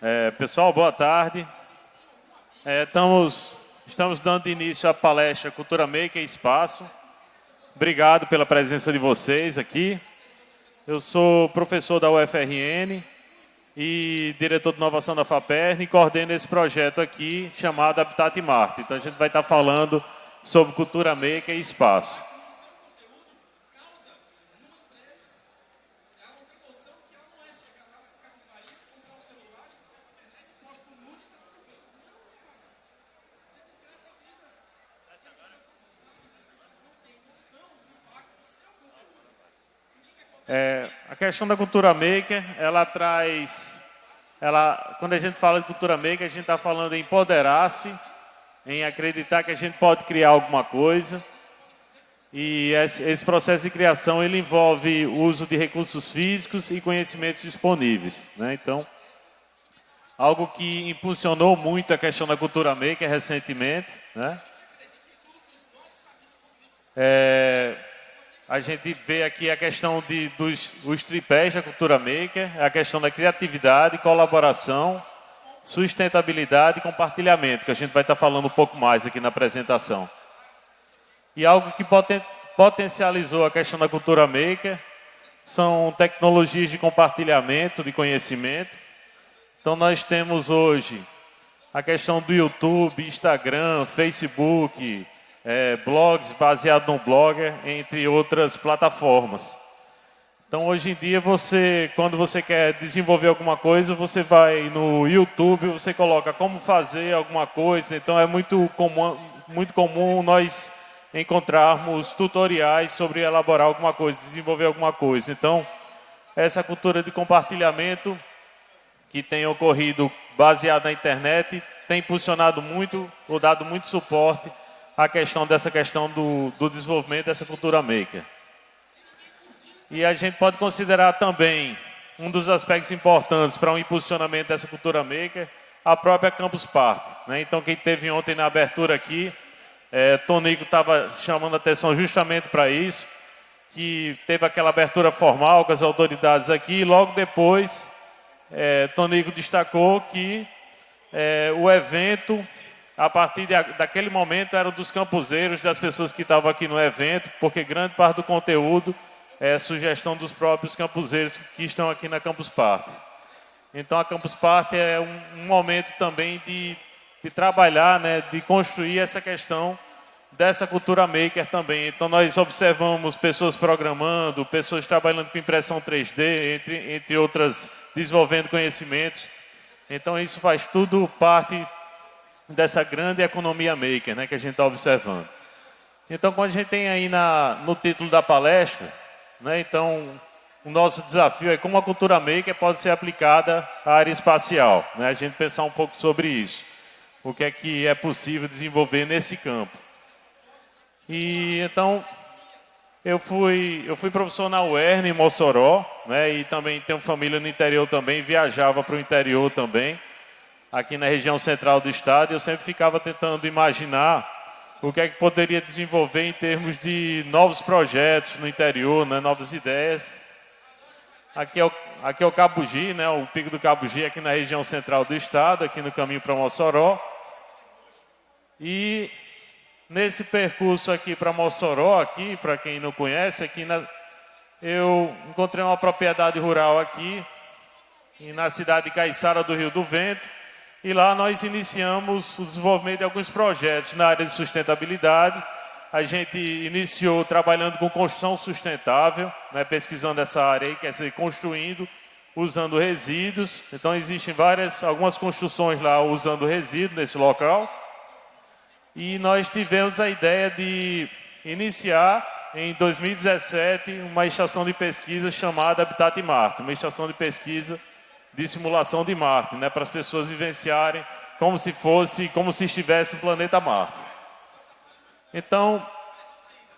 É, pessoal, boa tarde. É, estamos, estamos dando início à palestra Cultura Maker Espaço. Obrigado pela presença de vocês aqui. Eu sou professor da UFRN e diretor de inovação da FAPERN e coordeno esse projeto aqui chamado Habitat Marte. Então a gente vai estar falando sobre cultura maker e espaço. É, a questão da cultura maker, ela traz, ela, quando a gente fala de cultura maker, a gente está falando em empoderar-se, em acreditar que a gente pode criar alguma coisa. E esse, esse, processo de criação ele envolve o uso de recursos físicos e conhecimentos disponíveis. Né? Então, algo que impulsionou muito a questão da cultura maker recentemente. Né? É, a gente vê aqui a questão de, dos os tripés da cultura maker, a questão da criatividade, colaboração, sustentabilidade e compartilhamento, que a gente vai estar falando um pouco mais aqui na apresentação. E algo que poten, potencializou a questão da cultura maker são tecnologias de compartilhamento de conhecimento. Então nós temos hoje a questão do YouTube, Instagram, Facebook, é, blogs baseados no Blogger, entre outras plataformas. Então, hoje em dia, você, quando você quer desenvolver alguma coisa, você vai no YouTube, você coloca como fazer alguma coisa. Então, é muito comum, muito comum nós encontrarmos tutoriais sobre elaborar alguma coisa, desenvolver alguma coisa. Então, essa cultura de compartilhamento que tem ocorrido baseada na internet tem impulsionado muito, ou dado muito suporte a questão dessa questão do, do desenvolvimento dessa cultura maker. E a gente pode considerar também um dos aspectos importantes para o um impulsionamento dessa cultura maker, a própria Campus Party. Né? Então, quem teve ontem na abertura aqui, é, Tonico estava chamando atenção justamente para isso, que teve aquela abertura formal com as autoridades aqui, e logo depois, é, Tonico destacou que é, o evento a partir de, daquele momento eram dos campuseiros, das pessoas que estavam aqui no evento, porque grande parte do conteúdo é sugestão dos próprios campuseiros que estão aqui na Campus Party. Então a Campus Party é um, um momento também de, de trabalhar, né, de construir essa questão dessa cultura maker também. Então nós observamos pessoas programando, pessoas trabalhando com impressão 3D, entre, entre outras, desenvolvendo conhecimentos. Então isso faz tudo parte dessa grande economia maker né, que a gente está observando. Então, quando a gente tem aí na, no título da palestra, né, então, o nosso desafio é como a cultura maker pode ser aplicada à área espacial. Né, a gente pensar um pouco sobre isso. O que é que é possível desenvolver nesse campo. E, então, eu fui, eu fui professor na UERN, em Mossoró, né, e também tenho família no interior também, viajava para o interior também aqui na região central do estado, eu sempre ficava tentando imaginar o que é que poderia desenvolver em termos de novos projetos no interior, né, novas ideias. Aqui é, o, aqui é o Cabugi, né, o Pico do Cabugi, aqui na região central do estado, aqui no caminho para Mossoró. E nesse percurso aqui para Mossoró, aqui, para quem não conhece, aqui na, eu encontrei uma propriedade rural aqui, na cidade de Caiçara do Rio do Vento, e lá nós iniciamos o desenvolvimento de alguns projetos na área de sustentabilidade. A gente iniciou trabalhando com construção sustentável, né, pesquisando essa área aí, quer dizer, construindo, usando resíduos. Então existem várias, algumas construções lá usando resíduos nesse local. E nós tivemos a ideia de iniciar em 2017 uma estação de pesquisa chamada Habitat Marte, uma estação de pesquisa de simulação de Marte, né, para as pessoas vivenciarem como se fosse, como se estivesse no planeta Marte. Então,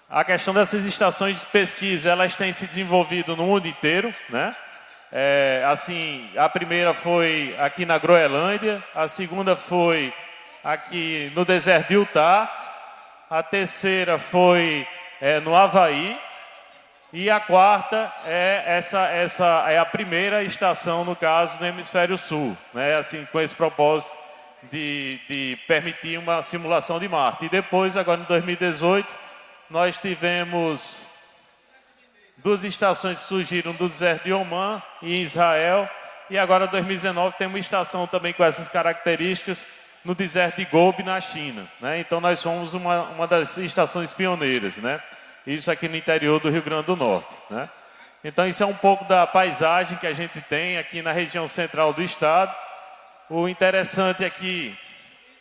a questão dessas estações de pesquisa, elas têm se desenvolvido no mundo inteiro, né? É, assim, a primeira foi aqui na Groenlândia, a segunda foi aqui no deserto de Utah, a terceira foi é, no Havaí, E a quarta é essa, essa é a primeira estação, no caso, no hemisfério sul, né? assim, com esse propósito de, de permitir uma simulação de Marte. E depois, agora em 2018, nós tivemos duas estações que surgiram do deserto de Oman e em Israel. E agora, em 2019, tem uma estação também com essas características no deserto de Gobi, na China. Né? Então, nós somos uma, uma das estações pioneiras. Né? Isso aqui no interior do Rio Grande do Norte. Né? Então, isso é um pouco da paisagem que a gente tem aqui na região central do estado. O interessante aqui,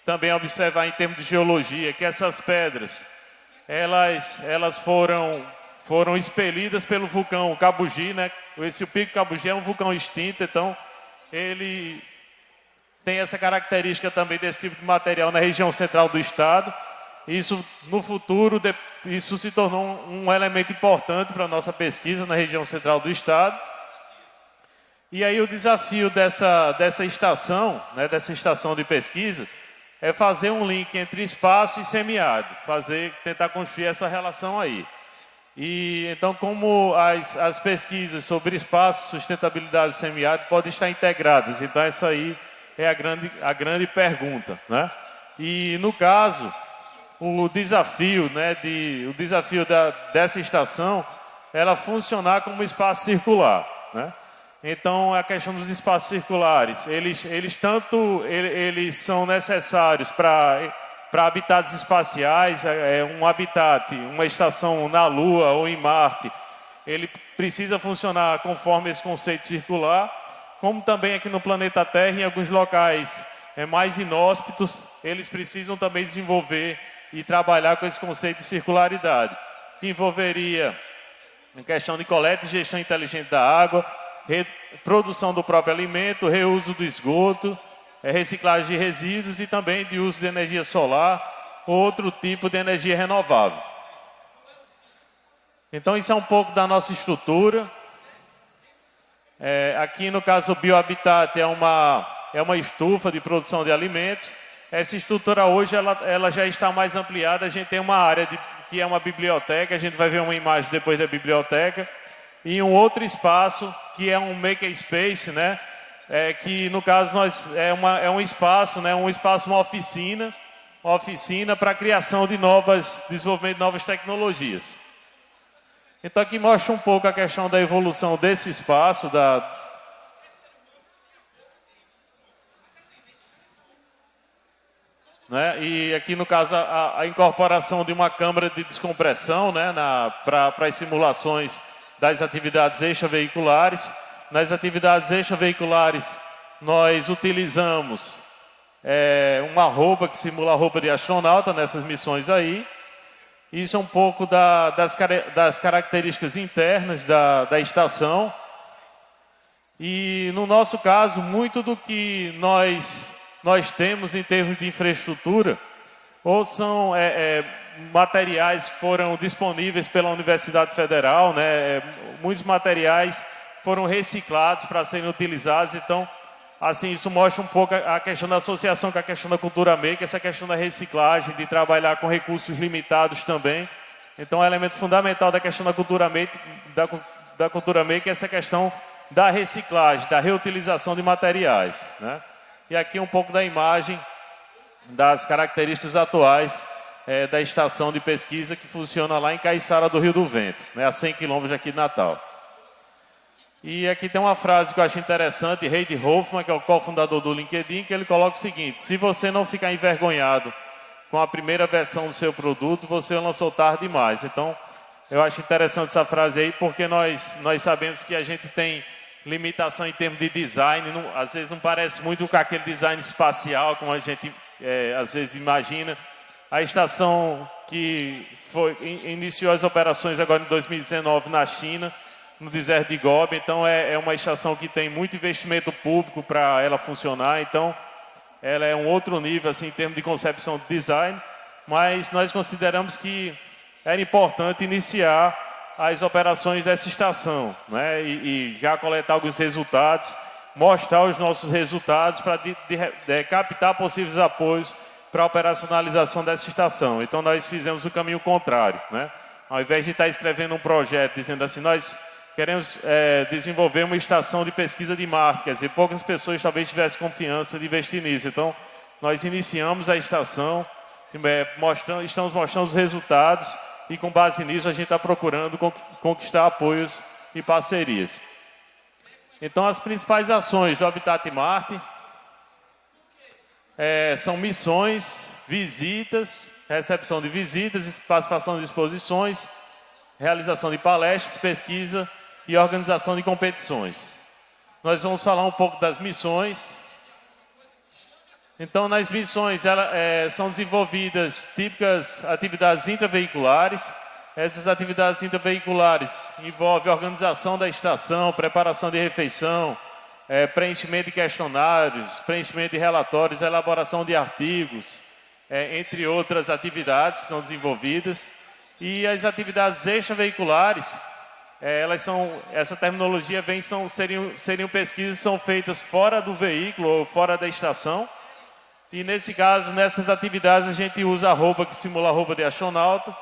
também observar em termos de geologia, que essas pedras, elas, elas foram, foram expelidas pelo vulcão Cabugi, né? Esse pico Cabugi é um vulcão extinto, então ele tem essa característica também desse tipo de material na região central do estado. Isso, no futuro, isso se tornou um elemento importante para a nossa pesquisa na região central do estado. E aí o desafio dessa, dessa estação, né, dessa estação de pesquisa, é fazer um link entre espaço e semiárido, fazer, tentar construir essa relação aí. E então, como as, as pesquisas sobre espaço, sustentabilidade e semiárido podem estar integradas, então essa aí é a grande, a grande pergunta, né? E no caso, o desafio, né, de, o desafio da, dessa estação, ela funcionar como espaço circular, né? Então, a questão dos espaços circulares, eles, eles tanto eles são necessários para para habitats espaciais, é, é um habitat, uma estação na Lua ou em Marte, ele precisa funcionar conforme esse conceito circular, como também aqui no planeta Terra, em alguns locais é, mais inóspitos, eles precisam também desenvolver e trabalhar com esse conceito de circularidade, que envolveria a questão de coleta e gestão inteligente da água, produção do próprio alimento, reuso do esgoto, é, reciclagem de resíduos e também de uso de energia solar ou outro tipo de energia renovável. Então isso é um pouco da nossa estrutura. É, aqui no caso o biohabitat é uma, é uma estufa de produção de alimentos. Essa estrutura hoje ela, ela já está mais ampliada. A gente tem uma área de, que é uma biblioteca. A gente vai ver uma imagem depois da biblioteca e um outro espaço que é um makerspace, né? É, que no caso nós é, uma, é um espaço, né? Um espaço, uma oficina, uma oficina para criação de novas, desenvolvimento de novas tecnologias. Então aqui mostra um pouco a questão da evolução desse espaço, da, Né? E aqui no caso a, a, incorporação de uma câmara de descompressão né? para as simulações das atividades extraveiculares. Nas atividades extraveiculares, nós utilizamos é, uma roupa que simula a roupa de astronauta nessas missões aí. Isso é um pouco da, das, das, características internas da, da estação. E no nosso caso, muito do que nós, nós temos em termos de infraestrutura, ou são é, é, materiais foram disponíveis pela Universidade Federal, né? É, muitos materiais foram reciclados para serem utilizados, então, assim, isso mostra um pouco a questão da associação com a questão da cultura maker, essa questão da reciclagem, de trabalhar com recursos limitados também. Então, é um elemento fundamental da questão da cultura maker, da, da cultura maker é essa questão da reciclagem, da reutilização de materiais, né? E aqui um pouco da imagem das características atuais é, da estação de pesquisa que funciona lá em Caiçara do Rio do Vento, né, a 100 quilômetros aqui de Natal. E aqui tem uma frase que eu acho interessante, Heidi Hoffman, que é o cofundador do LinkedIn, que ele coloca o seguinte, se você não ficar envergonhado com a primeira versão do seu produto, você lançou tarde demais. Então, eu acho interessante essa frase aí, porque nós, nós sabemos que a gente tem limitação em termos de design, não, às vezes não parece muito com aquele design espacial, como a gente é, às vezes imagina, a estação que foi, iniciou as operações agora em 2019 na China, no deserto de Gobi. Então é, é uma estação que tem muito investimento público para ela funcionar. Então ela é um outro nível assim, em termos de concepção de design. Mas nós consideramos que era importante iniciar as operações dessa estação né? e, e já coletar alguns resultados, mostrar os nossos resultados para captar possíveis apoios para a operacionalização dessa estação. Então nós fizemos o caminho contrário, né? Ao invés de estar escrevendo um projeto dizendo assim, nós queremos é, desenvolver uma estação de pesquisa de marketing, quer dizer, poucas pessoas talvez tivessem confiança de investir nisso. Então, nós iniciamos a estação, é, mostrando, estamos mostrando os resultados e com base nisso a gente está procurando conquistar apoios e parcerias. Então, as principais ações do Habitat Marte é, são missões, visitas, recepção de visitas, participação de exposições, realização de palestras, pesquisa e organização de competições. Nós vamos falar um pouco das missões. Então, nas missões ela, é, são desenvolvidas típicas atividades intraveiculares. Essas atividades intraveiculares envolvem organização da estação, preparação de refeição, é, preenchimento de questionários, preenchimento de relatórios, elaboração de artigos, é, entre outras atividades que são desenvolvidas. E as atividades extraveiculares é, elas são, essa terminologia vem, são, seriam, seriam pesquisas que são feitas fora do veículo ou fora da estação. E nesse caso, nessas atividades, a gente usa a roupa que simula a roupa de astronauta,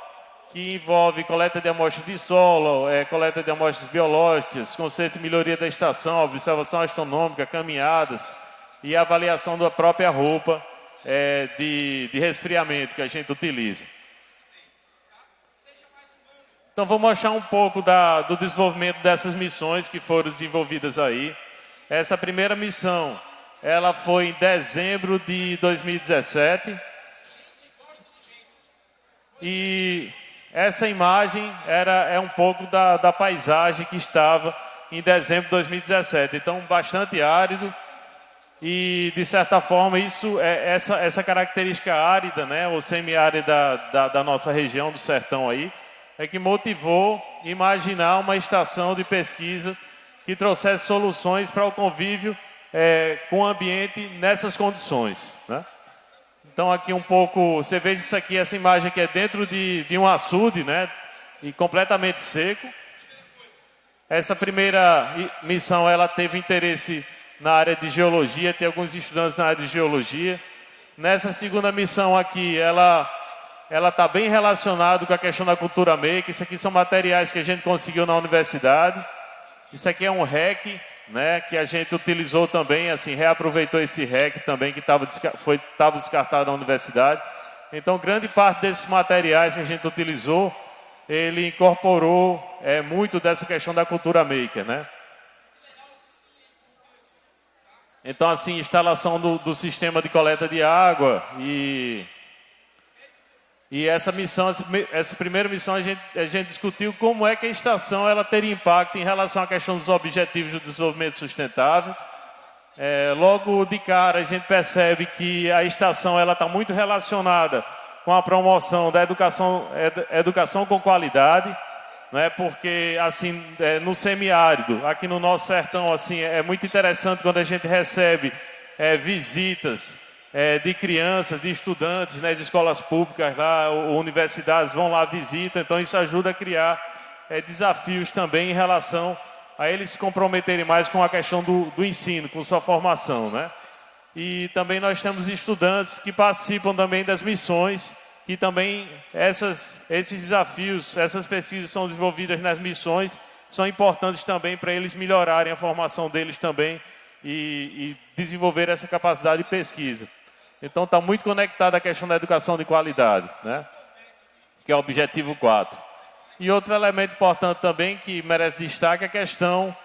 que envolve coleta de amostras de solo, é, coleta de amostras biológicas, conceito de melhoria da estação, observação astronômica, caminhadas e avaliação da própria roupa é, de, de resfriamento que a gente utiliza. Então vou mostrar um pouco da, do desenvolvimento dessas missões que foram desenvolvidas aí. Essa primeira missão, ela foi em dezembro de 2017. E essa imagem era, é um pouco da, da paisagem que estava em dezembro de 2017. Então, bastante árido. E, de certa forma, isso é essa, essa característica árida, né, ou semiárida da, da nossa região do sertão aí, é que motivou imaginar uma estação de pesquisa que trouxesse soluções para o convívio é, com o ambiente nessas condições. Né? Então aqui um pouco, você veja isso aqui, essa imagem que é dentro de, de um açude, né? E completamente seco. Essa primeira missão, ela teve interesse na área de geologia, tem alguns estudantes na área de geologia. Nessa segunda missão aqui, ela ela está bem relacionada com a questão da cultura maker. Isso aqui são materiais que a gente conseguiu na universidade. Isso aqui é um REC, né, que a gente utilizou também, assim, reaproveitou esse REC também que estava foi descartado na universidade. Então, grande parte desses materiais que a gente utilizou, ele incorporou é, muito dessa questão da cultura maker, né? Então, assim, instalação do, do sistema de coleta de água e e essa missão, essa primeira missão, a gente, a gente discutiu como é que a estação ela teria impacto em relação à questão dos objetivos do desenvolvimento sustentável. É, logo de cara, a gente percebe que a estação ela está muito relacionada com a promoção da educação, educação com qualidade, né? porque assim, é, no semiárido, aqui no nosso sertão, assim, é muito interessante quando a gente recebe é, visitas é, de crianças, de estudantes, né, de escolas públicas lá, ou, universidades vão lá visitam, então isso ajuda a criar é, desafios também em relação a eles se comprometerem mais com a questão do, do ensino, com sua formação, né? E também nós temos estudantes que participam também das missões, e também essas, esses desafios, essas pesquisas são desenvolvidas nas missões, são importantes também para eles melhorarem a formação deles também e, e desenvolver essa capacidade de pesquisa. Então está muito conectado à questão da educação de qualidade, né? que é o objetivo 4. E outro elemento importante também que merece destaque é a questão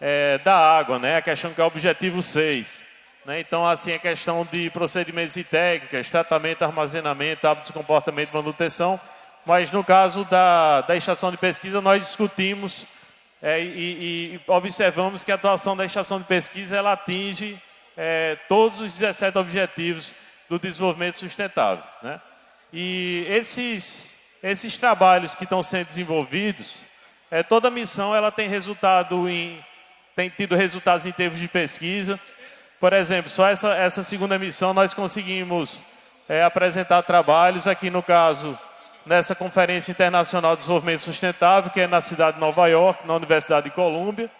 é, da água, né? a questão que é o objetivo 6. Né? Então, assim, a questão de procedimentos e técnicas, tratamento, armazenamento, hábitos comportamento manutenção. Mas no caso da, da estação de pesquisa, nós discutimos é, e, e, observamos que a atuação da estação de pesquisa ela atinge é, todos os 17 objetivos do desenvolvimento sustentável. Né? E esses, esses trabalhos que estão sendo desenvolvidos, é, toda missão ela tem resultado em, tem tido resultados em termos de pesquisa. Por exemplo, só essa, essa segunda missão nós conseguimos é, apresentar trabalhos, aqui no caso, nessa Conferência Internacional de Desenvolvimento Sustentável, que é na cidade de Nova York, na Universidade de Colômbia.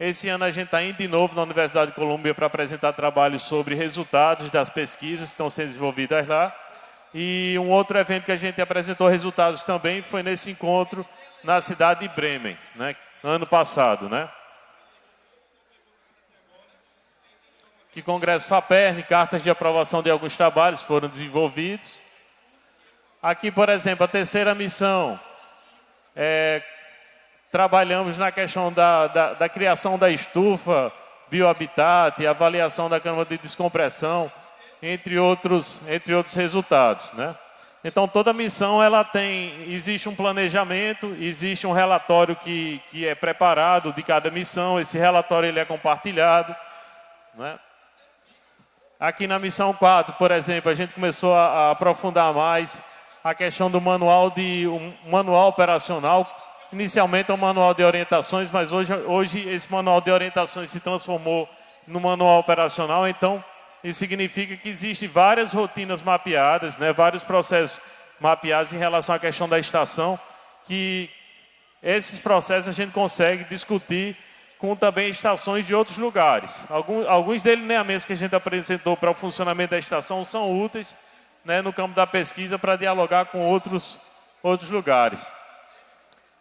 Esse ano a gente está indo de novo na Universidade de Colômbia para apresentar trabalhos sobre resultados das pesquisas que estão sendo desenvolvidas lá. E um outro evento que a gente apresentou resultados também foi nesse encontro na cidade de Bremen, né? ano passado. Né? Que Congresso FAPERN, cartas de aprovação de alguns trabalhos foram desenvolvidos. Aqui, por exemplo, a terceira missão, é, trabalhamos na questão da, da, da criação da estufa, biohabitat, avaliação da câmara de descompressão, entre outros, entre outros resultados. Né? Então, toda missão ela tem, existe um planejamento, existe um relatório que, que é preparado de cada missão, esse relatório ele é compartilhado. Né? Aqui na missão 4, por exemplo, a gente começou a, a aprofundar mais a questão do manual de um manual operacional. Inicialmente é um manual de orientações, mas hoje, hoje esse manual de orientações se transformou no manual operacional. Então, isso significa que existem várias rotinas mapeadas, né, vários processos mapeados em relação à questão da estação, que esses processos a gente consegue discutir com também estações de outros lugares. Alguns, alguns a mesa que a gente apresentou para o funcionamento da estação, são úteis né, no campo da pesquisa para dialogar com outros, outros lugares.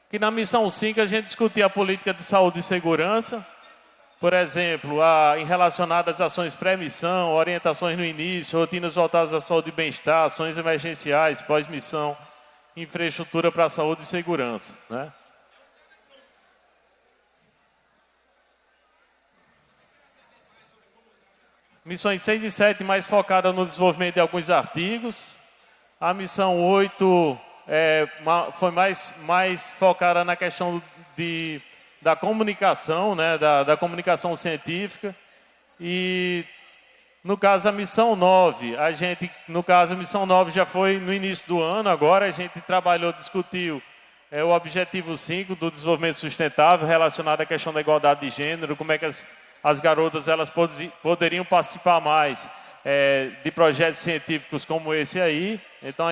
Que na missão 5 a gente discutia a política de saúde e segurança, por exemplo, a, em relacionado às ações pré-missão, orientações no início, rotinas voltadas à saúde e bem-estar, ações emergenciais, pós-missão, infraestrutura para a saúde e segurança. Né? Missões 6 e 7 mais focada no desenvolvimento de alguns artigos. A missão 8 é, foi mais, mais focada na questão de, da comunicação, né, da, da comunicação científica. E no caso a missão 9, a gente, no caso a missão 9 já foi no início do ano, agora a gente trabalhou, discutiu é, o objetivo 5 do desenvolvimento sustentável relacionado à questão da igualdade de gênero, como é que as as garotas elas poderiam participar mais é, de projetos científicos como esse aí. Então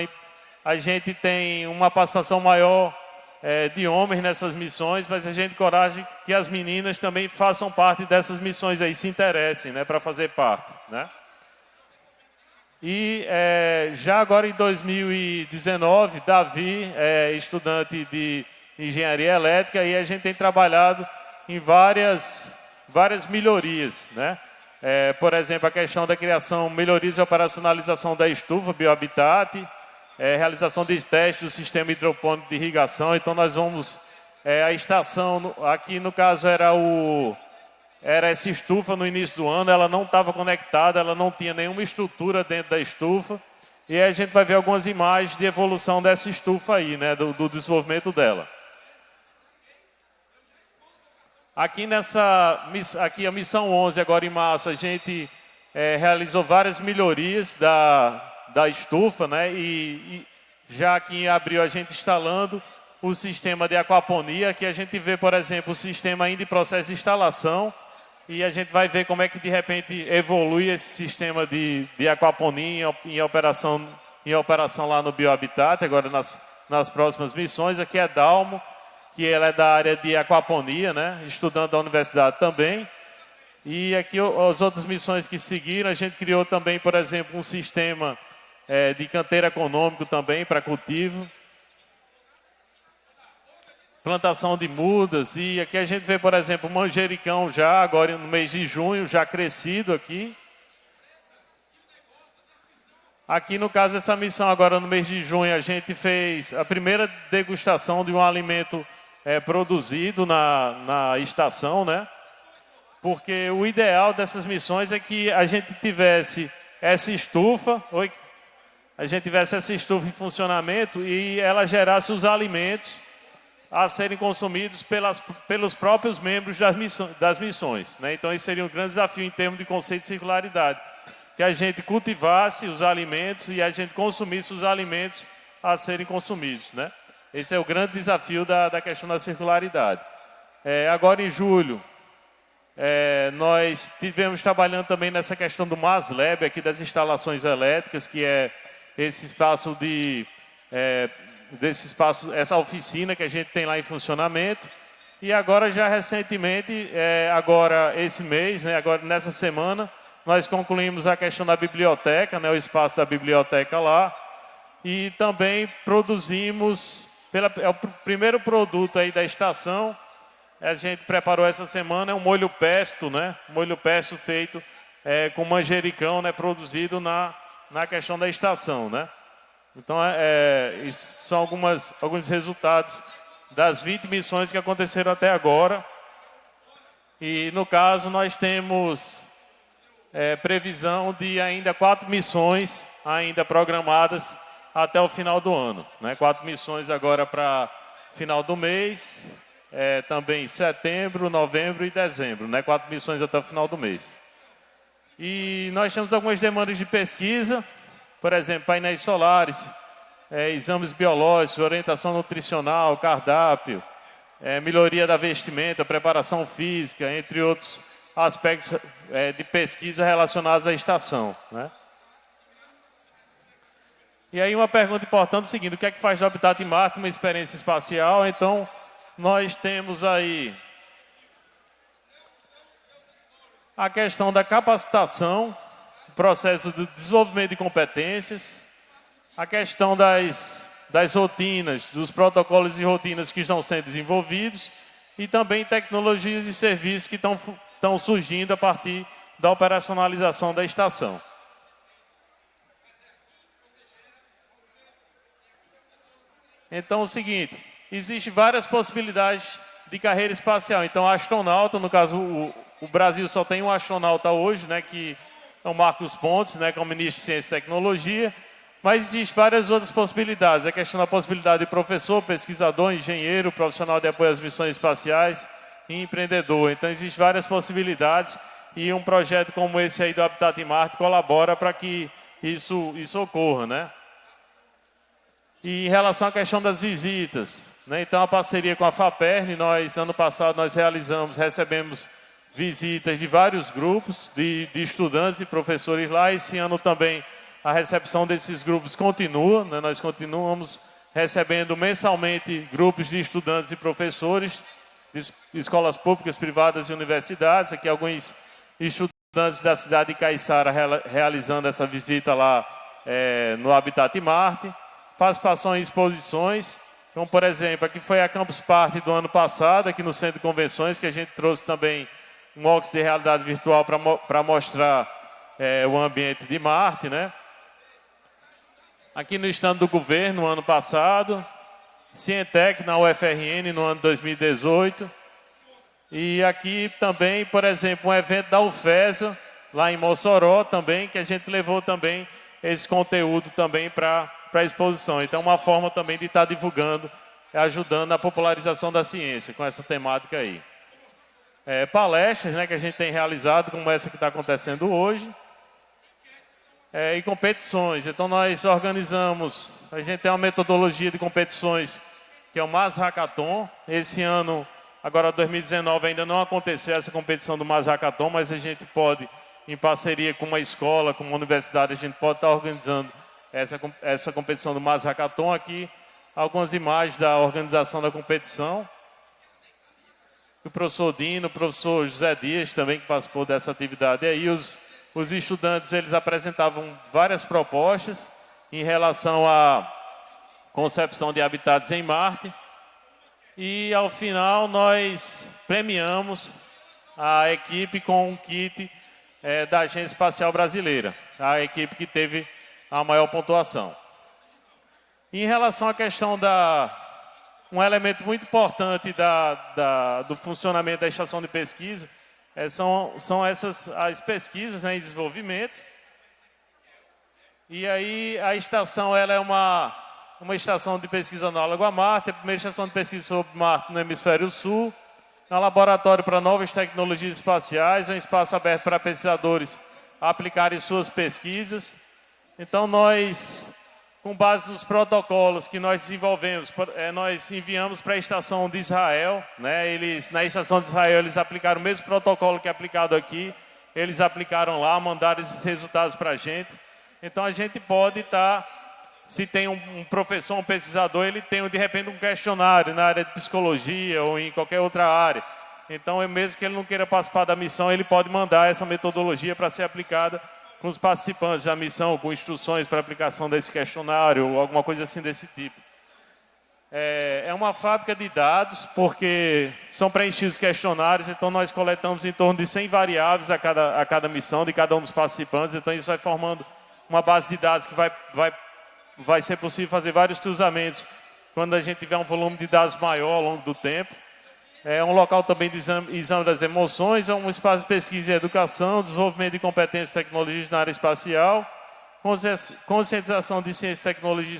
a gente tem uma participação maior é, de homens nessas missões, mas a gente coragem que as meninas também façam parte dessas missões aí, se interessem né, para fazer parte. Né? E é, já agora em 2019, Davi é estudante de engenharia elétrica e a gente tem trabalhado em várias várias melhorias, né? É, por exemplo, a questão da criação, melhorias e operacionalização da estufa Biohabitat, é, realização de testes do sistema hidropônico de irrigação. Então, nós vamos, é, a estação, aqui no caso era o, era essa estufa no início do ano, ela não estava conectada, ela não tinha nenhuma estrutura dentro da estufa. E aí a gente vai ver algumas imagens de evolução dessa estufa aí, né, do, do desenvolvimento dela. Aqui nessa, aqui a missão 11, agora em março, a gente é, realizou várias melhorias da, da estufa, né? E, e, já aqui em abril a gente instalando o sistema de aquaponia, que a gente vê, por exemplo, o sistema ainda em processo de instalação, e a gente vai ver como é que de repente evolui esse sistema de, de aquaponia em, em operação, em operação lá no Biohabitat, agora nas, nas próximas missões. Aqui é Dalmo, que ela é da área de aquaponia, né? estudando da universidade também. E aqui as outras missões que seguiram, a gente criou também, por exemplo, um sistema é, de canteiro econômico também para cultivo. Plantação de mudas. E aqui a gente vê, por exemplo, manjericão já, agora no mês de junho, já crescido aqui. Aqui, no caso dessa missão, agora no mês de junho, a gente fez a primeira degustação de um alimento é, produzido na, na estação, né? Porque o ideal dessas missões é que a gente tivesse essa estufa, oi, a gente tivesse essa estufa em funcionamento e ela gerasse os alimentos a serem consumidos pelas, pelos próprios membros das missões. Das missões né? Então, isso seria um grande desafio em termos de conceito de circularidade. Que a gente cultivasse os alimentos e a gente consumisse os alimentos a serem consumidos. Né? Esse é o grande desafio da, da questão da circularidade. É, agora em julho, é, nós tivemos trabalhando também nessa questão do MASLab, aqui das instalações elétricas, que é esse espaço de, é, desse espaço, essa oficina que a gente tem lá em funcionamento. E agora já recentemente, é, agora esse mês, né, agora nessa semana, nós concluímos a questão da biblioteca, né, o espaço da biblioteca lá, E também produzimos, pela, é o primeiro produto aí da estação, a gente preparou essa semana, é um molho pesto, né? Molho pesto feito é, com manjericão, né? Produzido na, na questão da estação, né? Então, é, é são algumas, alguns resultados das 20 missões que aconteceram até agora. E, no caso, nós temos é, previsão de ainda quatro missões ainda programadas até o final do ano. Né? Quatro missões agora para final do mês, é, também setembro, novembro e dezembro. Né? Quatro missões até o final do mês. E nós temos algumas demandas de pesquisa, por exemplo, painéis solares, é, exames biológicos, orientação nutricional, cardápio, é, melhoria da vestimenta, preparação física, entre outros aspectos é, de pesquisa relacionados à estação. Né? E aí uma pergunta importante é o seguinte, o que é que faz do Habitat em Marte uma experiência espacial? Então, nós temos aí a questão da capacitação, processo de desenvolvimento de competências, a questão das, das rotinas, dos protocolos e rotinas que estão sendo desenvolvidos e também tecnologias e serviços que estão, estão surgindo a partir da operacionalização da estação. Então, é o seguinte, existem várias possibilidades de carreira espacial. Então, astronauta, no caso, o, o Brasil só tem um astronauta hoje, né, que é o Marcos Pontes, né, que é o ministro de Ciência e Tecnologia. Mas existem várias outras possibilidades. A questão da possibilidade de professor, pesquisador, engenheiro, profissional de apoio às missões espaciais e empreendedor. Então, existem várias possibilidades e um projeto como esse aí do Habitat em Marte colabora para que isso, isso ocorra, né? E em relação à questão das visitas, né? então a parceria com a FAPERN, nós, ano passado, nós realizamos, recebemos visitas de vários grupos de, de estudantes e professores lá. Esse ano também a recepção desses grupos continua, né? nós continuamos recebendo mensalmente grupos de estudantes e professores de escolas públicas, privadas e universidades. Aqui alguns estudantes da cidade de Caiçara realizando essa visita lá é, no Habitat Marte. Participação em exposições, como por exemplo, aqui foi a Campus Party do ano passado, aqui no Centro de Convenções, que a gente trouxe também um óculos de realidade virtual para mostrar é, o ambiente de Marte, né? aqui no estado do governo no ano passado, Cientec na UFRN no ano 2018. E aqui também, por exemplo, um evento da UFESA, lá em Mossoró também, que a gente levou também esse conteúdo também para a exposição. Então, uma forma também de estar tá divulgando, ajudando na popularização da ciência com essa temática aí. É, palestras né, que a gente tem realizado, como essa que está acontecendo hoje é, e competições. Então nós organizamos, a gente tem uma metodologia de competições que é o Mas Hackathon. Esse ano, agora 2019, ainda não aconteceu essa competição do Mas Hackathon, mas a gente pode, em parceria com uma escola, com uma universidade, a gente pode estar organizando essa, essa competição do Mas Hackathon aqui. Algumas imagens da organização da competição. O professor Dino, o professor José Dias também que participou dessa atividade. E aí os os estudantes eles apresentavam várias propostas em relação à concepção de habitats em Marte. E ao final nós premiamos a equipe com um kit é, da Agência Espacial Brasileira, a equipe que teve a maior pontuação. Em relação à questão da... Um elemento muito importante da, da, do funcionamento da estação de pesquisa é, são, são essas as pesquisas né, em desenvolvimento. E aí a estação ela é uma, uma estação de pesquisa análoga a Marte, a primeira estação de pesquisa sobre Marte no hemisfério sul, é um laboratório para novas tecnologias espaciais, é um espaço aberto para pesquisadores aplicarem suas pesquisas. Então nós com base nos protocolos que nós desenvolvemos, é, nós enviamos para a estação de Israel, né? Eles na estação de Israel eles aplicaram o mesmo protocolo que é aplicado aqui, eles aplicaram lá, mandaram esses resultados para a gente. Então a gente pode estar, tá, se tem um, um, professor, um pesquisador, ele tem de repente um questionário na área de psicologia ou em qualquer outra área. Então, mesmo que ele não queira participar da missão, ele pode mandar essa metodologia para ser aplicada com os participantes da missão, com instruções para aplicação desse questionário, ou alguma coisa assim desse tipo. É, é uma fábrica de dados, porque são preenchidos questionários, então nós coletamos em torno de 100 variáveis a cada, a cada missão, de cada um dos participantes, então isso vai formando uma base de dados que vai, vai, vai ser possível fazer vários cruzamentos quando a gente tiver um volume de dados maior ao longo do tempo. É um local também de exame, exame das emoções, é um espaço de pesquisa e educação, desenvolvimento de competências e tecnologias na área espacial, conscientização de ciência, tecnologia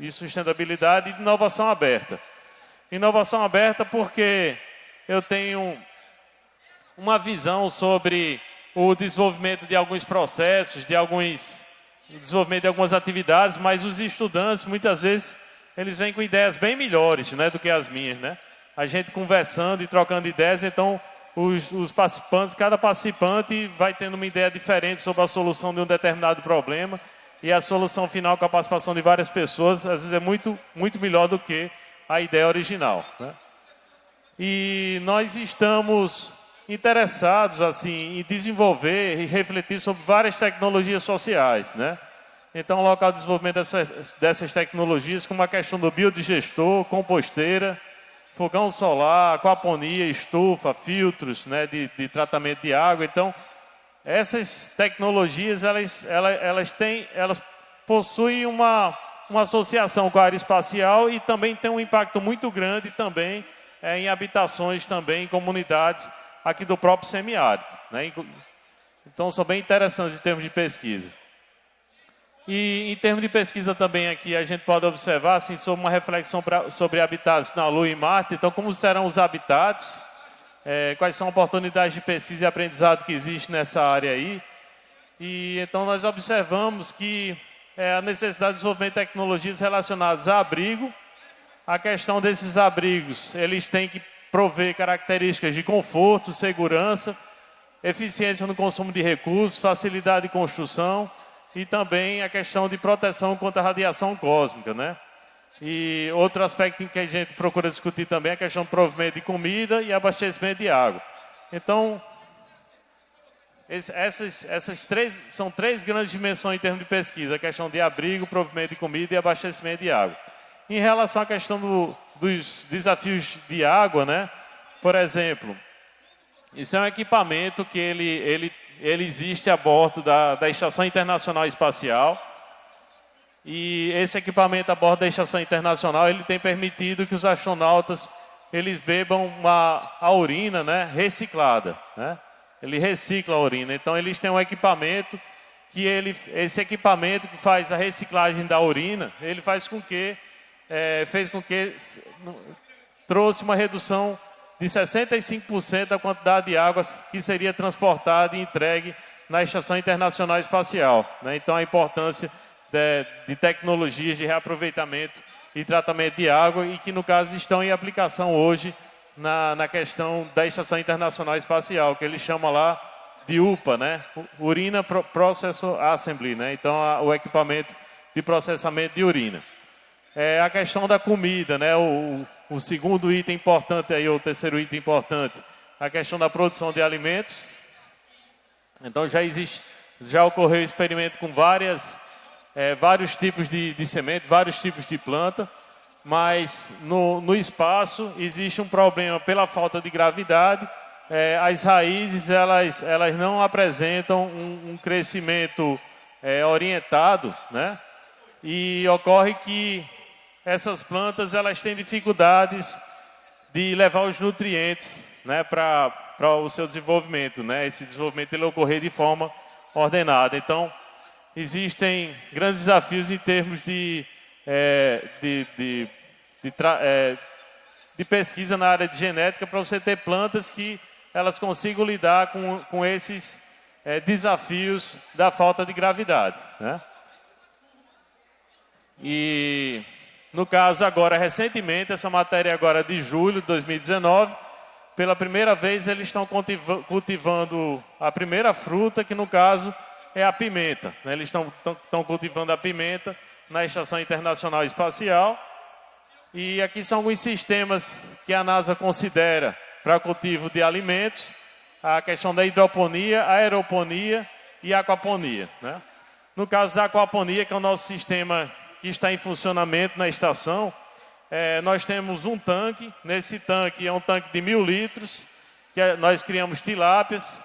e sustentabilidade e inovação aberta. Inovação aberta porque eu tenho uma visão sobre o desenvolvimento de alguns processos, de alguns desenvolvimento de algumas atividades, mas os estudantes muitas vezes eles vêm com ideias bem melhores, né, do que as minhas, né? A gente conversando e trocando ideias, então os, os, participantes, cada participante vai tendo uma ideia diferente sobre a solução de um determinado problema e a solução final com a participação de várias pessoas, às vezes é muito, muito melhor do que a ideia original. Né? E nós estamos interessados assim em desenvolver e refletir sobre várias tecnologias sociais, né? Então, o local de desenvolvimento dessas, dessas tecnologias, como a questão do biodigestor, composteira, fogão solar, aquaponia, estufa, filtros né, de, de tratamento de água. Então, essas tecnologias, elas, elas, elas, têm, elas possuem uma, uma associação com a área espacial e também tem um impacto muito grande também é, em habitações, também em comunidades aqui do próprio semiárido. Né? Então, são bem interessantes em termos de pesquisa. E em termos de pesquisa também aqui, a gente pode observar assim, sobre uma reflexão pra, sobre habitats na Lua e Marte. Então, como serão os habitats? É, quais são oportunidades de pesquisa e aprendizado que existe nessa área aí? E então nós observamos que é, a necessidade de desenvolvimento de tecnologias relacionadas a abrigo. A questão desses abrigos, eles têm que prover características de conforto, segurança, eficiência no consumo de recursos, facilidade de construção e também a questão de proteção contra a radiação cósmica, né? E outro aspecto que a gente procura discutir também é a questão do provimento de comida e abastecimento de água. Então, essas, essas três são três grandes dimensões em termos de pesquisa: a questão de abrigo, provimento de comida e abastecimento de água. Em relação à questão do, dos desafios de água, né? Por exemplo, isso é um equipamento que ele, ele ele existe a bordo da, da Estação Internacional Espacial. E esse equipamento a bordo da Estação Internacional, ele tem permitido que os astronautas eles bebam uma, a urina né, reciclada. Né? Ele recicla a urina. Então, eles têm um equipamento que ele, esse equipamento que faz a reciclagem da urina, ele faz com que, é, fez com que trouxe uma redução de 65% da quantidade de água que seria transportada e entregue na Estação Internacional Espacial. Né? Então, a importância de, de, tecnologias de reaproveitamento e tratamento de água e que, no caso, estão em aplicação hoje na, na questão da Estação Internacional Espacial, que ele chama lá de UPA, né? Urina Processor Assembly, né? Então, a, o equipamento de processamento de urina. É a questão da comida, né? O, o segundo item importante aí, ou o terceiro item importante, a questão da produção de alimentos. Então já existe, já ocorreu experimento com várias, é, vários tipos de, de semente, vários tipos de planta, mas no, no espaço existe um problema pela falta de gravidade. É, as raízes elas, elas não apresentam um, um crescimento é, orientado, né? E ocorre que essas plantas elas têm dificuldades de levar os nutrientes né, para o seu desenvolvimento. Né? Esse desenvolvimento ele ocorrer de forma ordenada. Então, existem grandes desafios em termos de, é, de, de, de, é, de, pesquisa na área de genética para você ter plantas que elas consigam lidar com, com esses é, desafios da falta de gravidade. Né? E no caso, agora, recentemente, essa matéria agora de julho de 2019, pela primeira vez eles estão cultivando a primeira fruta, que no caso é a pimenta. Né? Eles estão, estão cultivando a pimenta na Estação Internacional Espacial. E aqui são alguns sistemas que a NASA considera para cultivo de alimentos. A questão da hidroponia, aeroponia e aquaponia. Né? No caso da aquaponia, que é o nosso sistema que está em funcionamento na estação, é, nós temos um tanque. Nesse tanque é um tanque de mil litros, que é, nós criamos tilápias.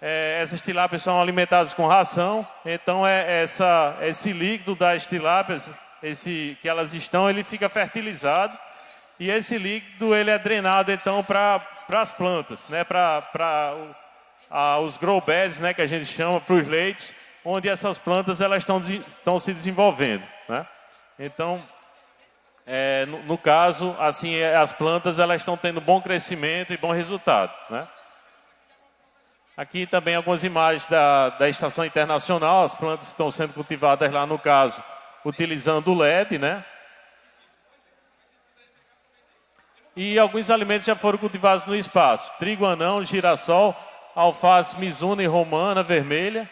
É, essas tilápias são alimentadas com ração. Então, é essa, esse líquido das tilápias, esse, que elas estão, ele fica fertilizado. E esse líquido ele é drenado, então, para as plantas, né? para os grow beds, né? que a gente chama, para os leitos, onde essas plantas elas estão, estão se desenvolvendo. Né? Então, é, no, no, caso, assim, é, as plantas elas estão tendo bom crescimento e bom resultado. Né? Aqui também algumas imagens da, da estação internacional, as plantas estão sendo cultivadas lá no caso, utilizando o LED, né? E alguns alimentos já foram cultivados no espaço. Trigo anão, girassol, alface mizuna e romana vermelha,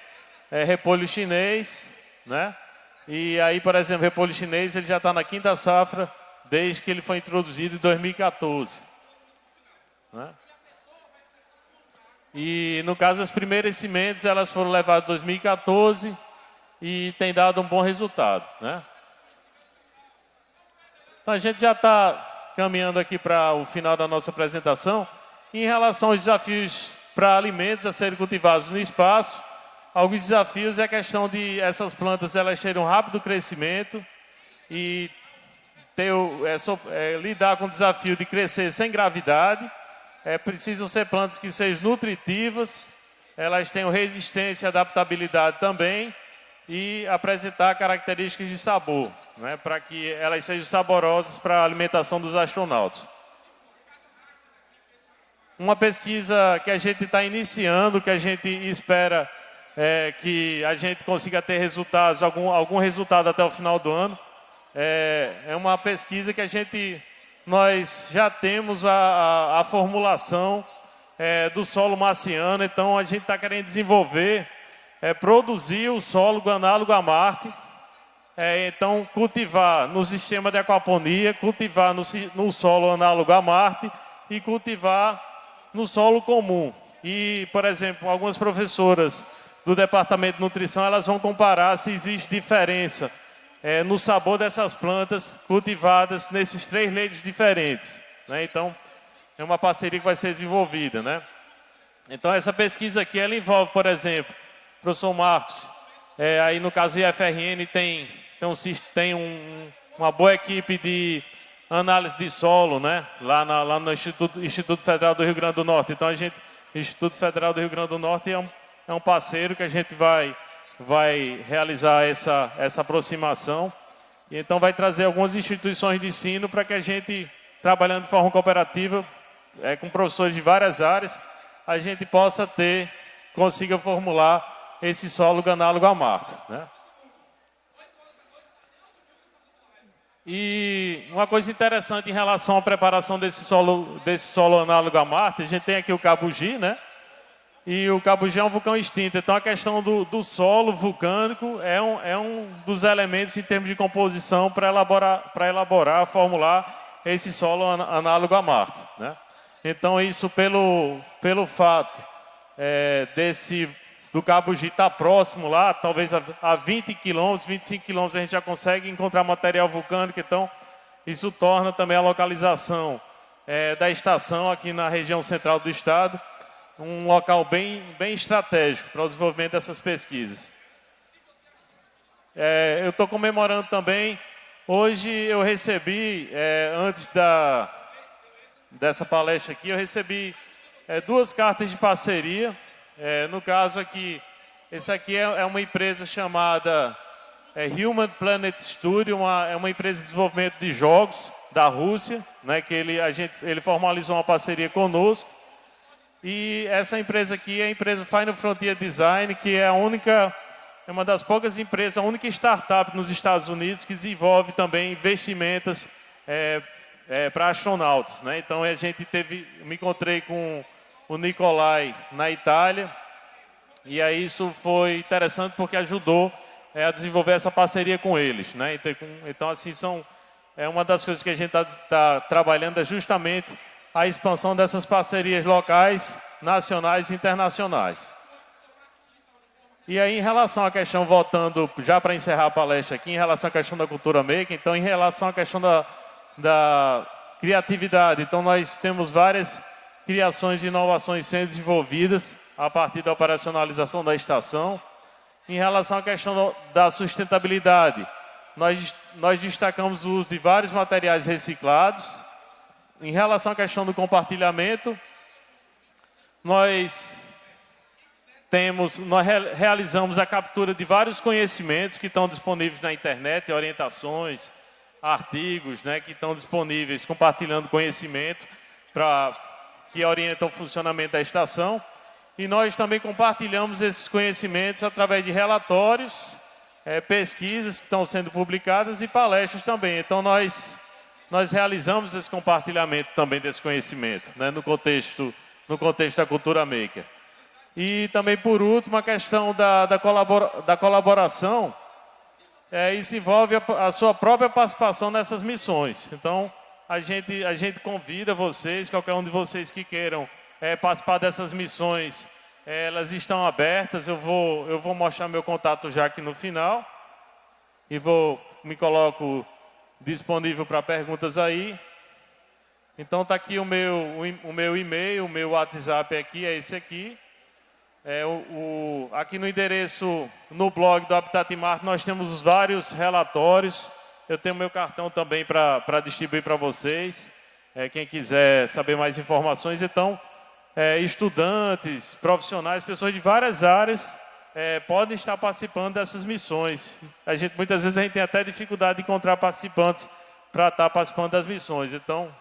é, repolho chinês, né? E aí, por exemplo, o repolho chinês ele já está na quinta safra desde que ele foi introduzido em 2014. Né? E no caso as primeiras sementes elas foram levadas em 2014 e tem dado um bom resultado, né? Então a gente já está caminhando aqui para o final da nossa apresentação. Em relação aos desafios para alimentos a serem cultivados no espaço, alguns desafios é a questão de essas plantas elas terem um rápido crescimento e ter, é, é, lidar com o desafio de crescer sem gravidade. É, precisam ser plantas que sejam nutritivas, elas tenham resistência e adaptabilidade também e apresentar características de sabor, né, para que elas sejam saborosas para a alimentação dos astronautas. Uma pesquisa que a gente está iniciando, que a gente espera é, que a gente consiga ter resultados, algum, algum resultado até o final do ano. É, é uma pesquisa que a gente, nós já temos a, a, a formulação é, do solo marciano, então a gente está querendo desenvolver, é, produzir o solo análogo a Marte, é, então cultivar no sistema de aquaponia, cultivar no, no solo análogo a Marte e cultivar no solo comum. E, por exemplo, algumas professoras do Departamento de Nutrição, elas vão comparar se existe diferença é, no sabor dessas plantas cultivadas nesses três leitos diferentes. Né? Então, é uma parceria que vai ser desenvolvida. Né? Então, essa pesquisa aqui, ela envolve, por exemplo, professor Marcos, é, aí no caso do IFRN tem, tem, um, tem um, uma boa equipe de análise de solo, né? Lá, na, lá no Instituto, Instituto Federal do Rio Grande do Norte. Então a gente, Instituto Federal do Rio Grande do Norte é um, é um parceiro que a gente vai, vai realizar essa, essa aproximação. E então vai trazer algumas instituições de ensino para que a gente, trabalhando de forma cooperativa, é, com professores de várias áreas, a gente possa ter, consiga formular esse solo análogo a mar. Né? E uma coisa interessante em relação à preparação desse solo, desse solo análogo a Marte, a gente tem aqui o Cabugi, né? E o Cabugi é um vulcão extinto. Então a questão do, do solo vulcânico é um, é um dos elementos em termos de composição para elaborar, elaborar, formular esse solo análogo a Marte. Né? Então isso pelo, pelo fato é, desse do Cabugi estar tá próximo lá, talvez a, a 20 quilômetros, 25 quilômetros a gente já consegue encontrar material vulcânico, então isso torna também a localização é, da estação aqui na região central do estado um local bem, bem estratégico para o desenvolvimento dessas pesquisas. É, eu estou comemorando também, hoje eu recebi, é, antes da, dessa palestra aqui, eu recebi é, duas cartas de parceria. É, no caso aqui, esse aqui é, é uma empresa chamada é, Human Planet Studio, uma, é uma empresa de desenvolvimento de jogos da Rússia, né, que ele, a gente, ele formalizou uma parceria conosco. E essa empresa aqui é a empresa Final Frontier Design, que é a única, é uma das poucas empresas, a única startup nos Estados Unidos que desenvolve também investimentos é, é, para astronautas. Né? Então a gente teve, me encontrei com o Nicolai na Itália, e aí isso foi interessante porque ajudou é, a desenvolver essa parceria com eles. Né? Então, então assim, são, é uma das coisas que a gente está tá trabalhando é justamente a expansão dessas parcerias locais, nacionais e internacionais. E aí, em relação à questão, voltando já para encerrar a palestra aqui, em relação à questão da cultura maker, então, em relação à questão da, da criatividade, então, nós temos várias criações e inovações sendo desenvolvidas a partir da operacionalização da estação. Em relação à questão da sustentabilidade, nós, nós destacamos o uso de vários materiais reciclados. Em relação à questão do compartilhamento, nós temos, nós realizamos a captura de vários conhecimentos que estão disponíveis na internet, orientações, artigos, né, que estão disponíveis, compartilhando conhecimento para que orientam o funcionamento da estação. E nós também compartilhamos esses conhecimentos através de relatórios, é, pesquisas que estão sendo publicadas e palestras também. Então nós nós realizamos esse compartilhamento também desse conhecimento, né, no contexto no contexto da cultura maker. E também, por último, a questão da, da, colabora, da colaboração. É, isso envolve a, a, sua própria participação nessas missões. Então, a gente, a gente convida vocês, qualquer um de vocês que queiram é, participar dessas missões, é, elas estão abertas. Eu vou, eu vou mostrar meu contato já aqui no final. E vou, me coloco disponível para perguntas aí. Então, está aqui o meu, o, meu e-mail, o meu WhatsApp aqui, é esse aqui. É, o, o, aqui no endereço, no blog do Habitat Marte, nós temos os vários relatórios. Eu tenho meu cartão também para distribuir para vocês. É, quem quiser saber mais informações, então, é, estudantes, profissionais, pessoas de várias áreas é, podem estar participando dessas missões. A gente, muitas vezes a gente tem até dificuldade de encontrar participantes para estar participando das missões. Então,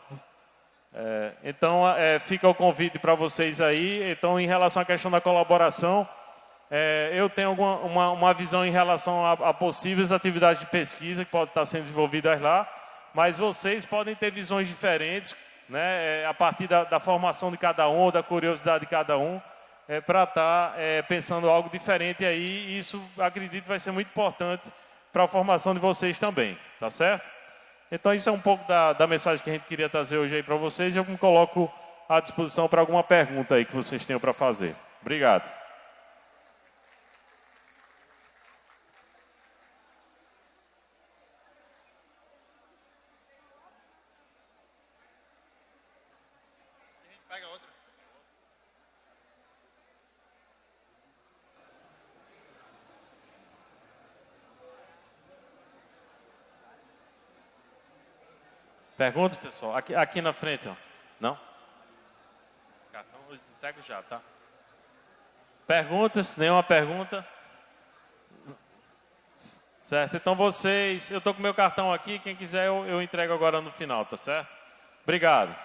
é, então, é, fica o convite para vocês aí. Então, em relação à questão da colaboração, é, eu tenho alguma, uma, uma, visão em relação a, a, possíveis atividades de pesquisa que podem estar sendo desenvolvidas lá, mas vocês podem ter visões diferentes, né, é, a partir da, da, formação de cada um, da curiosidade de cada um, é, para estar é, pensando algo diferente aí. E isso, acredito, vai ser muito importante para a formação de vocês também, tá certo? Então, isso é um pouco da, da mensagem que a gente queria trazer hoje aí para vocês. Eu me coloco à disposição para alguma pergunta aí que vocês tenham para fazer. Obrigado. Perguntas, pessoal? Aqui, aqui na frente, ó. Não? Cartão, entrego já, tá? Perguntas? Nenhuma pergunta? Certo, então vocês, eu estou com meu cartão aqui, quem quiser eu, eu entrego agora no final, tá certo? Obrigado.